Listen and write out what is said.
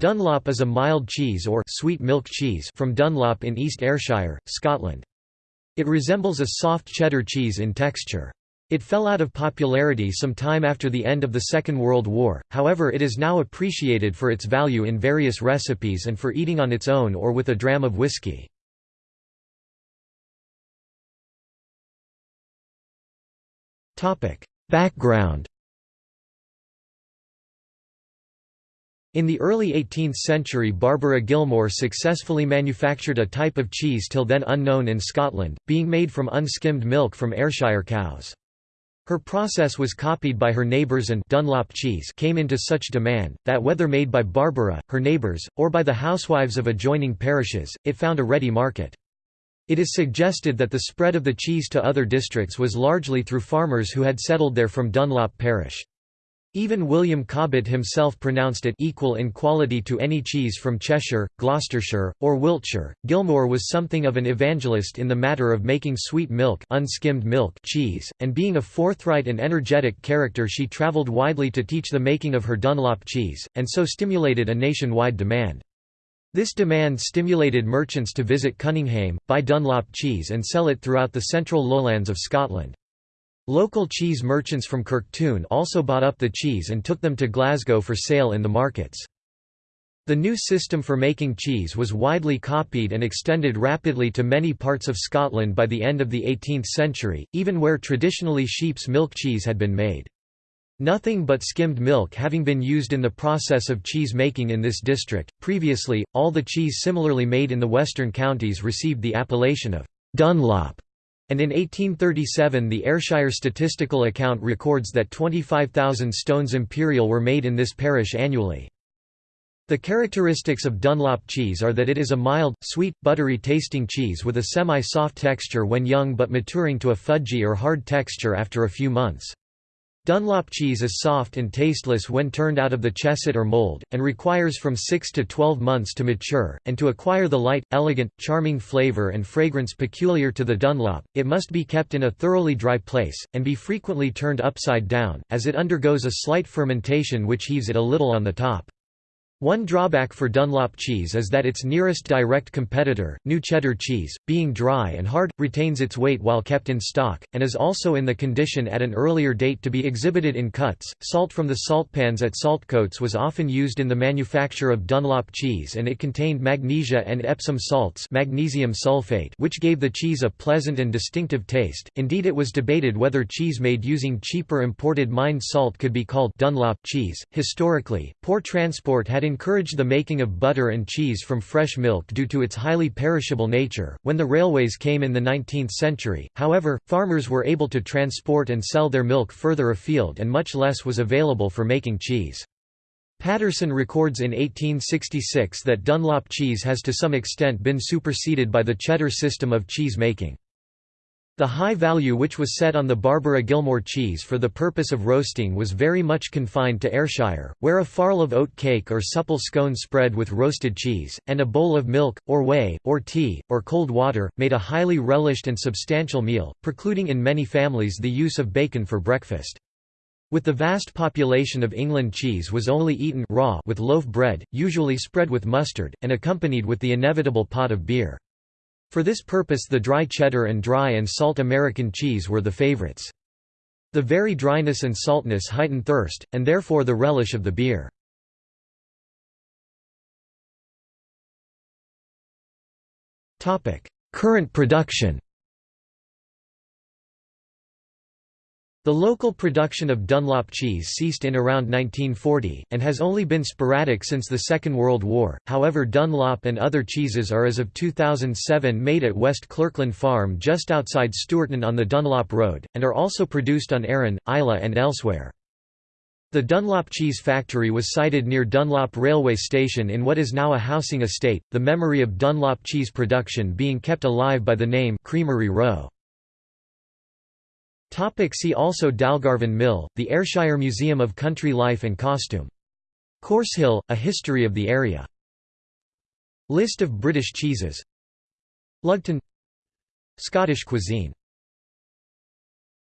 Dunlop is a mild cheese or sweet milk cheese from Dunlop in East Ayrshire, Scotland. It resembles a soft cheddar cheese in texture. It fell out of popularity some time after the end of the Second World War, however it is now appreciated for its value in various recipes and for eating on its own or with a dram of whisky. Background In the early 18th century Barbara Gilmour successfully manufactured a type of cheese till then unknown in Scotland, being made from unskimmed milk from Ayrshire cows. Her process was copied by her neighbours and Dunlop cheese came into such demand, that whether made by Barbara, her neighbours, or by the housewives of adjoining parishes, it found a ready market. It is suggested that the spread of the cheese to other districts was largely through farmers who had settled there from Dunlop parish. Even William Cobbett himself pronounced it equal in quality to any cheese from Cheshire, Gloucestershire, or Wiltshire. Gilmour was something of an evangelist in the matter of making sweet milk, unskimmed milk cheese, and being a forthright and energetic character she travelled widely to teach the making of her Dunlop cheese, and so stimulated a nationwide demand. This demand stimulated merchants to visit Cunninghame, buy Dunlop cheese and sell it throughout the central lowlands of Scotland. Local cheese merchants from Kirktoon also bought up the cheese and took them to Glasgow for sale in the markets. The new system for making cheese was widely copied and extended rapidly to many parts of Scotland by the end of the 18th century, even where traditionally sheep's milk cheese had been made. Nothing but skimmed milk having been used in the process of cheese making in this district. Previously, all the cheese similarly made in the western counties received the appellation of Dunlop and in 1837 the Ayrshire statistical account records that 25,000 stones imperial were made in this parish annually. The characteristics of Dunlop cheese are that it is a mild, sweet, buttery tasting cheese with a semi-soft texture when young but maturing to a fudgy or hard texture after a few months. Dunlop cheese is soft and tasteless when turned out of the chesset or mold, and requires from 6 to 12 months to mature, and to acquire the light, elegant, charming flavor and fragrance peculiar to the Dunlop, it must be kept in a thoroughly dry place, and be frequently turned upside down, as it undergoes a slight fermentation which heaves it a little on the top. One drawback for Dunlop cheese is that its nearest direct competitor, new cheddar cheese, being dry and hard, retains its weight while kept in stock, and is also in the condition at an earlier date to be exhibited in cuts. Salt from the salt pans at saltcoats was often used in the manufacture of Dunlop cheese and it contained magnesia and Epsom salts magnesium sulfate which gave the cheese a pleasant and distinctive taste. Indeed it was debated whether cheese made using cheaper imported mined salt could be called Dunlop cheese. Historically, poor transport had encouraged the making of butter and cheese from fresh milk due to its highly perishable nature. When the railways came in the 19th century, however, farmers were able to transport and sell their milk further afield and much less was available for making cheese. Paterson records in 1866 that Dunlop cheese has to some extent been superseded by the cheddar system of cheese making. The high value which was set on the Barbara Gilmour cheese for the purpose of roasting was very much confined to Ayrshire, where a farl of oat cake or supple scone spread with roasted cheese, and a bowl of milk, or whey, or tea, or cold water, made a highly relished and substantial meal, precluding in many families the use of bacon for breakfast. With the vast population of England cheese was only eaten raw with loaf bread, usually spread with mustard, and accompanied with the inevitable pot of beer. For this purpose the dry cheddar and dry and salt American cheese were the favorites. The very dryness and saltness heighten thirst, and therefore the relish of the beer. Current production The local production of Dunlop cheese ceased in around 1940, and has only been sporadic since the Second World War, however Dunlop and other cheeses are as of 2007 made at West Clerkland Farm just outside Stewarton on the Dunlop Road, and are also produced on Arran, Islay and elsewhere. The Dunlop Cheese Factory was sited near Dunlop Railway Station in what is now a housing estate, the memory of Dunlop cheese production being kept alive by the name Creamery Row. Topic see also Dalgarvan Mill, the Ayrshire Museum of Country Life and Costume. Corsehill, a history of the area. List of British cheeses Lugton Scottish cuisine